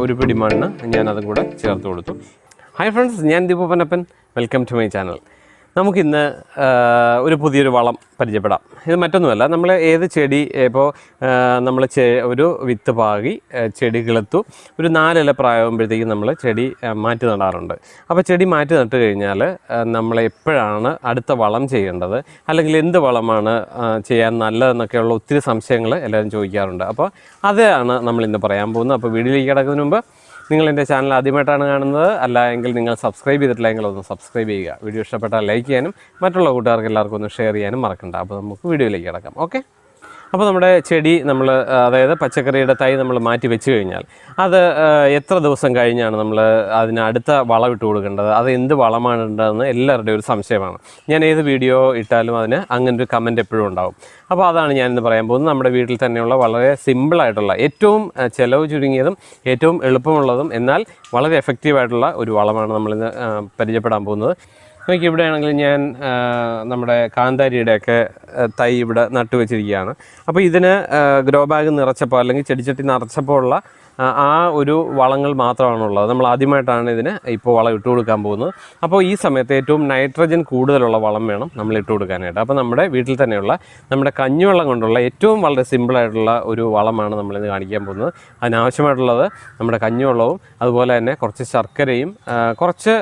ഒരു പിടി മണ്ണ് ഞാൻ അതും കൂടെ ചേർത്ത് കൊടുത്തു. ഹായ് ഫ്രണ്ട്സ് ഞാൻ ദീപപ്പനപ്പൻ വെൽക്കം ടു മൈ ചാനൽ നമുക്കിന്ന് ഒരു പുതിയൊരു വളം പരിചയപ്പെടാം. ഇത് മറ്റൊന്നുമല്ല നമ്മൾ ഏത് ചെടി ഇപ്പോൾ നമ്മൾ ചെ ഒരു വിത്ത് പാകി ചെടി കിളത്തു ഒരു നാലില പ്രായമാകുമ്പോഴത്തേക്കും നമ്മൾ ചെടി മാറ്റി നടാറുണ്ട്. അപ്പോൾ ചെടി മാറ്റി നട്ട് കഴിഞ്ഞാൽ നമ്മൾ എപ്പോഴാണ് അടുത്ത വളം ചെയ്യേണ്ടത്? അല്ലെങ്കിൽ എന്ത് വളമാണ് ചെയ്യാൻ നല്ലതെന്നൊക്കെയുള്ള ഒത്തിരി സംശയങ്ങൾ എല്ലാവരും ചോദിക്കാറുണ്ട്. അപ്പോൾ അതാണ് നമ്മൾ ഇന്ന് പറയാൻ പോകുന്നത്. അപ്പോൾ വീഡിയോയിലേക്ക് കിടക്കുന്നതിന് മുമ്പ് നിങ്ങൾ എന്റെ ചാനൽ ആദ്യമായിട്ടാണ് കാണുന്നത്. അല്ല എങ്കിൽ നിങ്ങൾ സബ്സ്ക്രൈബ് ചെയ്തിട്ടില്ല എങ്കിൽ ഒന്ന് സബ്സ്ക്രൈബ് ചെയ്യുക. വീഡിയോ ഇഷ്ടപ്പെട്ടാൽ ലൈക്ക് ചെയ്യാനും മറ്റുള്ള കൂട്ടുകാർക്ക് എല്ലാവർക്കും ഒന്ന് ഷെയർ ചെയ്യാനും മറക്കണ്ട. അപ്പോൾ നമുക്ക് വീഡിയോയിലേക്ക് കിടക്കാം. ഓക്കെ? അപ്പോൾ നമ്മുടെ ചെടി നമ്മൾ അതായത് പച്ചക്കറിയുടെ തൈ നമ്മൾ മാറ്റി വെച്ച് കഴിഞ്ഞാൽ അത് എത്ര ദിവസം കഴിഞ്ഞാണ് നമ്മൾ അതിന് അടുത്ത വളം ഇട്ട് കൊടുക്കേണ്ടത്? അത് എന്ത് വളമാണ് ഉണ്ടെന്ന് എല്ലാവരുടെയും ഒരു സംശയമാണ്. ഞാൻ ഏത് വീഡിയോ ഇട്ടാലും അതിന് അങ്ങനെ ഒരു കമന്റ് എപ്പോഴും ഉണ്ടാവും. അപ്പോൾ അതാണ് ഞാനിന്ന് പറയാൻ പോകുന്നത്. നമ്മുടെ വീട്ടിൽ തന്നെയുള്ള വളരെ സിമ്പിളായിട്ടുള്ള ഏറ്റവും ചെലവ് ചുരുങ്ങിയതും ഏറ്റവും എളുപ്പമുള്ളതും എന്നാൽ വളരെ എഫക്റ്റീവായിട്ടുള്ള ഒരു വളമാണ് നമ്മളിന്ന് പരിചയപ്പെടാൻ പോകുന്നത്. നോക്കി ഇവിടെ ആണെങ്കിൽ ഞാൻ നമ്മുടെ കാന്താരിയുടെയൊക്കെ തൈ ഇവിടെ നട്ടുവെച്ചിരിക്കുകയാണ്. അപ്പോൾ ഇതിന് ഗ്രോ ബാഗ് നിറച്ചപ്പോൾ അല്ലെങ്കിൽ ചെടിച്ചട്ടി നിറച്ചപ്പോൾ ഉള്ള ആ ഒരു വളങ്ങൾ മാത്രമാണുള്ളത്. നമ്മൾ ആദ്യമായിട്ടാണ് ഇതിന് ഇപ്പോൾ വളം ഇട്ട് കൊടുക്കാൻ പോകുന്നത്. അപ്പോൾ ഈ സമയത്ത് ഏറ്റവും നൈട്രജൻ കൂടുതലുള്ള വളം വേണം നമ്മൾ ഇട്ട് കൊടുക്കാനായിട്ട്. അപ്പോൾ നമ്മുടെ വീട്ടിൽ തന്നെയുള്ള നമ്മുടെ കഞ്ഞിവെള്ളം കൊണ്ടുള്ള ഏറ്റവും വളരെ സിമ്പിളായിട്ടുള്ള ഒരു വളമാണ് നമ്മളിന്ന് കാണിക്കാൻ പോകുന്നത്. അതിനാവശ്യമായിട്ടുള്ളത് നമ്മുടെ കഞ്ഞിവെള്ളവും അതുപോലെ തന്നെ കുറച്ച് ശർക്കരയും കുറച്ച്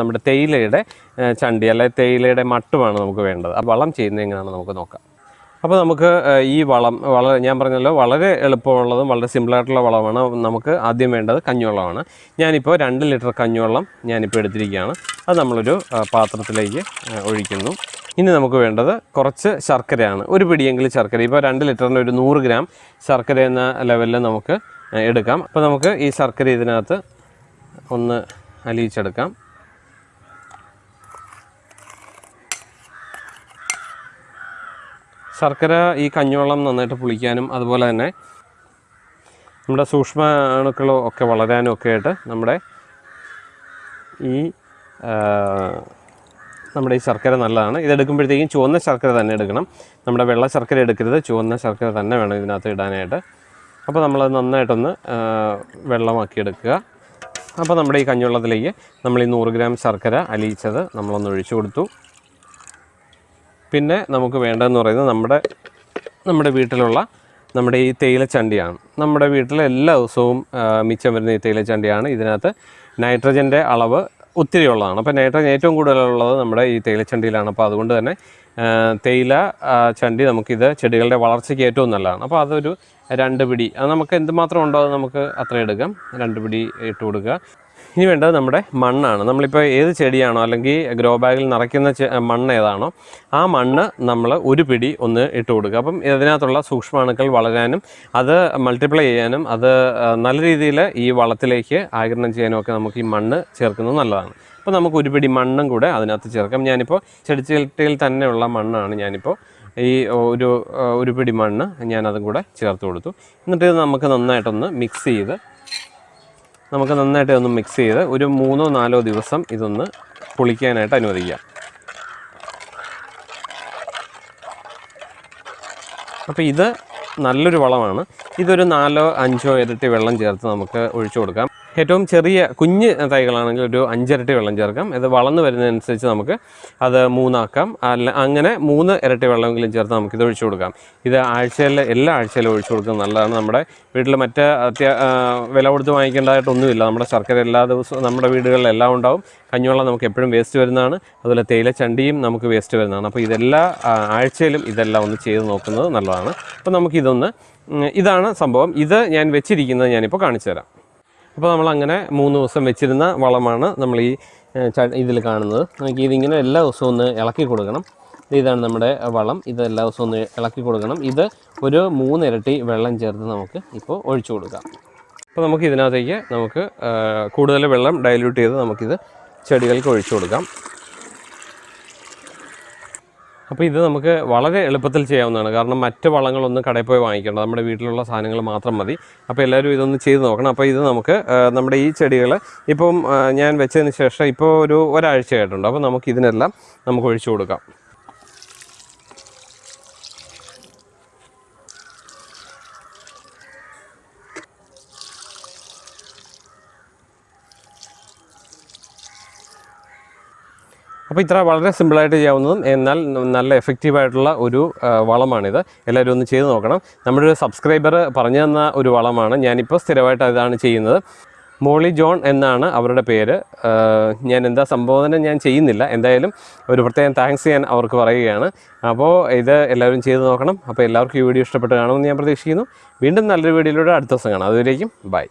നമ്മുടെ തേയിലയുടെ ആ, ചണ്ടി അല്ലെങ്കിൽ തേയിലയുടെ മട്ടുമാണ് നമുക്ക് വേണ്ടത്. ആ വളം ചെയ്യുന്നത് എങ്ങനെയാണെന്ന് നമുക്ക് നോക്കാം. അപ്പോൾ നമുക്ക് ഈ വളം വളരെ ഞാൻ പറഞ്ഞല്ലോ വളരെ എളുപ്പമുള്ളതും വളരെ സിമ്പിളായിട്ടുള്ള വളമാണ് നമുക്ക് ആദ്യം വേണ്ടത് കഞ്ഞിവെള്ളമാണ്. ഞാനിപ്പോൾ രണ്ട് ലിറ്റർ കഞ്ഞിവെള്ളം ഞാനിപ്പോൾ എടുത്തിരിക്കുകയാണ്. അത് നമ്മളൊരു പാത്രത്തിലേക്ക് ഒഴിക്കുന്നു. ഇനി നമുക്ക് വേണ്ടത് കുറച്ച് ശർക്കരയാണ്. ഒരു പിടിയെങ്കിലും ശർക്കര. ഇപ്പോൾ രണ്ട് ലിറ്ററിന്റെ ഒരു നൂറ് ഗ്രാം ശർക്കര എന്ന ലെവലിൽ നമുക്ക് എടുക്കാം. അപ്പോൾ നമുക്ക് ഈ ശർക്കര ഇതിനകത്ത് ഒന്ന് അലിയിച്ചെടുക്കാം. ശർക്കര ഈ കഞ്ഞിവെള്ളം നന്നായിട്ട് പുളിക്കാനും അതുപോലെ തന്നെ നമ്മുടെ സൂക്ഷ്മ അണുക്കളോ ഒക്കെ വളരാനും ഒക്കെ ആയിട്ട് നമ്മുടെ ഈ നമ്മുടെ ഈ ശർക്കര നല്ലതാണ്. ഇതെടുക്കുമ്പോഴത്തേക്കും ചുവന്ന ശർക്കര തന്നെ എടുക്കണം. നമ്മുടെ വെള്ള ശർക്കര എടുക്കരുത്. ചുവന്ന ശർക്കര തന്നെ വേണം ഇതിനകത്ത് ഇടാനായിട്ട്. അപ്പോൾ നമ്മളത് നന്നായിട്ടൊന്ന് വെള്ളമാക്കി എടുക്കുക. അപ്പോൾ നമ്മുടെ ഈ കഞ്ഞിവെള്ളത്തിലേക്ക് നമ്മൾ ഈ നൂറ് ഗ്രാം ശർക്കര അലിയിച്ചത് നമ്മളൊന്ന് ഒഴിച്ചു കൊടുത്തു. പിന്നെ നമുക്ക് വേണ്ടതെന്ന് പറയുന്നത് നമ്മുടെ നമ്മുടെ വീട്ടിലുള്ള നമ്മുടെ ഈ തേയിലച്ചണ്ടിയാണ് നമ്മുടെ വീട്ടിൽ എല്ലാ ദിവസവും മിച്ചം വരുന്ന ഈ തേയിലച്ചണ്ടിയാണ് ഇതിനകത്ത് നൈട്രജന്റെ അളവ് ഒത്തിരി ഉള്ളതാണ്. അപ്പോൾ നൈട്രജൻ ഏറ്റവും കൂടുതലുള്ളത് നമ്മുടെ ഈ തേയിലച്ചണ്ടിയിലാണ് അപ്പോൾ അതുകൊണ്ട് തന്നെ തേയില ചണ്ടി നമുക്കിത് ചെടികളുടെ വളർച്ചയ്ക്ക് ഏറ്റവും നല്ലതാണ്. അപ്പോൾ അതൊരു രണ്ട് പിടി. അത് നമുക്ക് എന്തുമാത്രം ഉണ്ടോ അത് നമുക്ക് അത്ര എടുക്കാം. രണ്ട് പിടി ഇട്ട് കൊടുക്കുക. ഇനി വേണ്ടത് നമ്മുടെ മണ്ണാണ്. നമ്മളിപ്പോൾ ഏത് ചെടിയാണോ അല്ലെങ്കിൽ ഗ്രോ ബാഗിൽ നിറയ്ക്കുന്ന മണ്ണ് ഏതാണോ ആ മണ്ണ് നമ്മൾ ഒരു പിടി ഒന്ന് ഇട്ട് കൊടുക്കുക. അപ്പം ഇതിനകത്തുള്ള സൂക്ഷ്മാണുക്കൾ വളരാനും അത് മൾട്ടിപ്ലൈ ചെയ്യാനും അത് നല്ല രീതിയിൽ ഈ വളത്തിലേക്ക് ആകിരണം ചെയ്യാനും ഒക്കെ നമുക്ക് ഈ മണ്ണ് ചേർക്കുന്നത് നല്ലതാണ്. അപ്പോൾ നമുക്ക് ഒരു പിടി മണ്ണും കൂടെ അതിനകത്ത് ചേർക്കാം. ഞാനിപ്പോൾ ചെടിച്ചട്ടിയിൽ തന്നെയുള്ള മണ്ണാണ് ഞാനിപ്പോൾ ഈ ഒരു ഒരു പിടി മണ്ണ് ഞാനതും കൂടെ ചേർത്ത് കൊടുത്തു. എന്നിട്ട് ഇത് നമുക്ക് നന്നായിട്ടൊന്ന് മിക്സ് ചെയ്ത് നമുക്ക് നന്നായിട്ട് ഒന്ന് മിക്സ് ചെയ്ത് ഒരു മൂന്നോ നാലോ ദിവസം ഇതൊന്ന് പുളിക്കാനായിട്ട് അനുവദിക്കാം അപ്പോൾ ഇത് നല്ലൊരു വളമാണ്. ഇതൊരു നാലോ അഞ്ചോ ഇരട്ടി വെള്ളം ചേർത്ത് നമുക്ക് ഒഴിച്ചു കൊടുക്കാം. ഏറ്റവും ചെറിയ കുഞ്ഞ് തൈകളാണെങ്കിൽ ഒരു അഞ്ചിരട്ടി വെള്ളം ചേർക്കാം. ഇത് വളർന്നു വരുന്നതനുസരിച്ച് നമുക്ക് അത് മൂന്നാക്കാം. അല്ല അങ്ങനെ മൂന്ന് ഇരട്ടി വെള്ളമെങ്കിലും ചേർത്ത് നമുക്ക് ഇത് ഒഴിച്ചു കൊടുക്കാം. ഇത് ആഴ്ചയിൽ എല്ലാ ആഴ്ചയിലും ഒഴിച്ചു കൊടുക്കുന്നത് നല്ലതാണ്. നമ്മുടെ വീട്ടിൽ മറ്റ് അത്യാ വില കൊടുത്ത് വാങ്ങിക്കേണ്ടതായിട്ടൊന്നുമില്ല. നമ്മുടെ ശർക്കര എല്ലാ ദിവസവും നമ്മുടെ വീടുകളിൽ എല്ലാം ഉണ്ടാവും. കഞ്ഞിവെള്ളം നമുക്ക് എപ്പോഴും വേസ്റ്റ് വരുന്നതാണ്. അതുപോലെ തേയില ചണ്ടിയും നമുക്ക് വേസ്റ്റ് വരുന്നതാണ്. അപ്പോൾ ഇതെല്ലാ ആഴ്ചയിലും ഇതെല്ലാം ഒന്ന് ചെയ്ത് നോക്കുന്നത് നല്ലതാണ്. അപ്പോൾ നമുക്കിതൊന്ന് ഇതാണ് സംഭവം. ഇത് ഞാൻ വെച്ചിരിക്കുന്നത് ഞാനിപ്പോൾ കാണിച്ചു തരാം. അപ്പോൾ നമ്മൾ അങ്ങനെ മൂന്ന് ദിവസം വെച്ചിരുന്ന വളമാണ് നമ്മൾ ഈ ഇതിൽ കാണുന്നത്. നമുക്ക് ഇതിങ്ങനെ എല്ലാ ദിവസവും ഒന്ന് ഇളക്കി കൊടുക്കണം. ഇതാണ് നമ്മുടെ വളം. ഇത് എല്ലാ ദിവസവും ഒന്ന് ഇളക്കി കൊടുക്കണം. ഇത് ഒരു മൂന്നിരട്ടി വെള്ളം ചേർത്ത് നമുക്ക് ഇപ്പോൾ ഒഴിച്ചു കൊടുക്കാം. അപ്പോൾ നമുക്ക് ഇതിനകത്തേക്ക് നമുക്ക് കൂടുതൽ വെള്ളം ഡൈല്യൂട്ട് ചെയ്ത് നമുക്കിത് ചെടികൾക്ക് ഒഴിച്ചു കൊടുക്കാം. അപ്പോൾ ഇത് നമുക്ക് വളരെ എളുപ്പത്തിൽ ചെയ്യാവുന്നതാണ്. കാരണം മറ്റ് വളങ്ങളൊന്നും കടയിൽ പോയി വാങ്ങിക്കേണ്ട. നമ്മുടെ വീട്ടിലുള്ള സാധനങ്ങൾ മാത്രം മതി. അപ്പോൾ എല്ലാവരും ഇതൊന്ന് ചെയ്ത് നോക്കണം. അപ്പോൾ ഇത് നമുക്ക് നമ്മുടെ ഈ ചെടികൾ ഇപ്പം ഞാൻ വെച്ചതിന് ശേഷം ഇപ്പോൾ ഒരു ഒരാഴ്ചയായിട്ടുണ്ട്. അപ്പോൾ നമുക്ക് ഇതിനെല്ലാം നമുക്ക് ഒഴിച്ചു കൊടുക്കാം. അപ്പോൾ ഇത്ര വളരെ സിമ്പിളായിട്ട് ചെയ്യാവുന്നതും എന്നാൽ നല്ല എഫക്റ്റീവായിട്ടുള്ള ഒരു വളമാണിത്. എല്ലാവരും ഒന്ന് ചെയ്ത് നോക്കണം. നമ്മുടെ ഒരു സബ്സ്ക്രൈബർ പറഞ്ഞു തന്ന ഒരു വളമാണ്. ഞാനിപ്പോൾ സ്ഥിരമായിട്ട് അതാണ് ചെയ്യുന്നത്. മോളി ജോൺ എന്നാണ് അവരുടെ പേര്. ഞാൻ എന്താ സംബോധന ഞാൻ ചെയ്യുന്നില്ല. എന്തായാലും ഒരു പ്രത്യേകം താങ്ക്സ് ഞാൻ അവർക്ക് പറയുകയാണ്. അപ്പോൾ ഇത് എല്ലാവരും ചെയ്ത് നോക്കണം. അപ്പോൾ എല്ലാവർക്കും ഈ വീഡിയോ ഇഷ്ടപ്പെട്ട് കാണുമെന്ന് ഞാൻ പ്രതീക്ഷിക്കുന്നു. വീണ്ടും നല്ലൊരു വീഡിയോയിലൂടെ അടുത്ത ദിവസം കാണാം. അതുവരേക്കും ബൈ